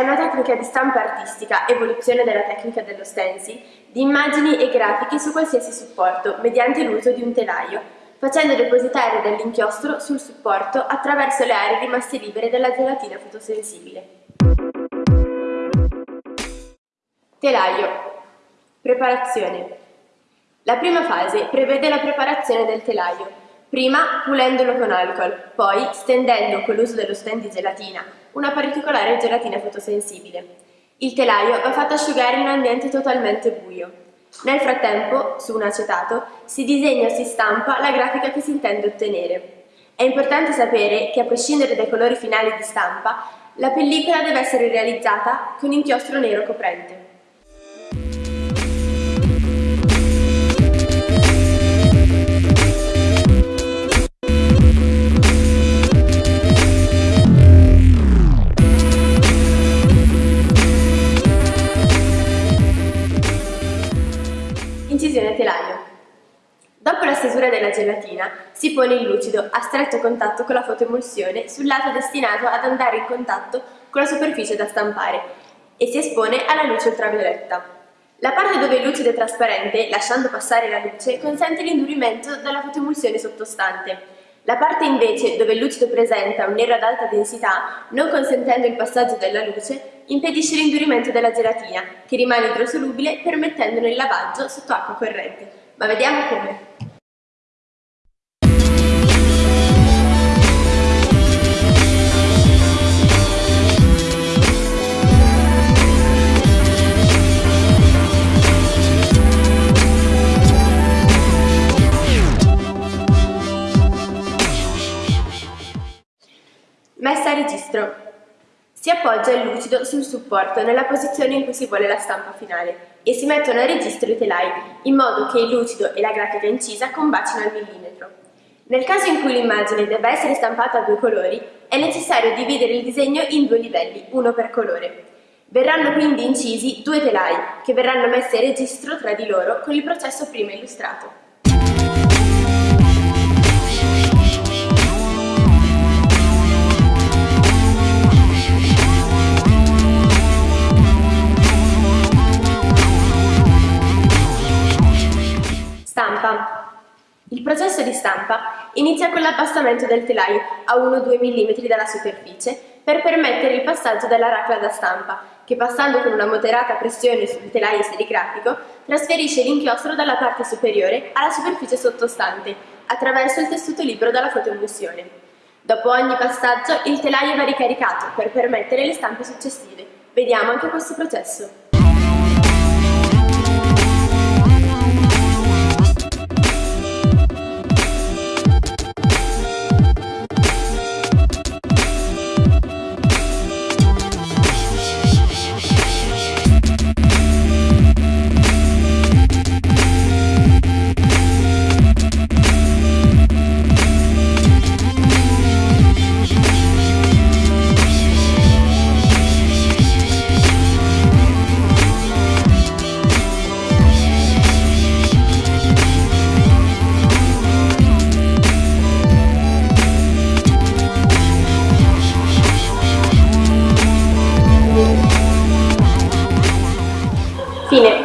è una tecnica di stampa artistica, evoluzione della tecnica dello stencil, di immagini e grafiche su qualsiasi supporto mediante l'uso di un telaio, facendo depositare dell'inchiostro sul supporto attraverso le aree rimaste libere dalla gelatina fotosensibile. Telaio. Preparazione. La prima fase prevede la preparazione del telaio, prima pulendolo con alcol, poi stendendo con l'uso dello stand di gelatina, una particolare gelatina fotosensibile. Il telaio va fatto asciugare in un ambiente totalmente buio. Nel frattempo, su un acetato, si disegna o si stampa la grafica che si intende ottenere. È importante sapere che, a prescindere dai colori finali di stampa, la pellicola deve essere realizzata con inchiostro nero coprente. Incisione telaio. Dopo la stesura della gelatina, si pone il lucido a stretto contatto con la fotoemulsione sul lato destinato ad andare in contatto con la superficie da stampare e si espone alla luce ultravioletta. La parte dove il lucido è trasparente, lasciando passare la luce, consente l'indurimento della fotoemulsione sottostante. La parte invece dove il lucido presenta un nero ad alta densità, non consentendo il passaggio della luce, impedisce l'indurimento della gelatina, che rimane idrosolubile permettendone il lavaggio sotto acqua corrente. Ma vediamo come. A registro. Si appoggia il lucido sul supporto nella posizione in cui si vuole la stampa finale e si mettono a registro i telai in modo che il lucido e la grafica incisa combacino al millimetro. Nel caso in cui l'immagine debba essere stampata a due colori, è necessario dividere il disegno in due livelli, uno per colore. Verranno quindi incisi due telai, che verranno messi a registro tra di loro con il processo prima illustrato. Stampa. Il processo di stampa inizia con l'abbassamento del telaio a 1-2 mm dalla superficie per permettere il passaggio della racla da stampa, che passando con una moderata pressione sul telaio serigrafico trasferisce l'inchiostro dalla parte superiore alla superficie sottostante, attraverso il tessuto libero dalla fotoemulsione. Dopo ogni passaggio il telaio va ricaricato per permettere le stampe successive. Vediamo anche questo processo. Cine.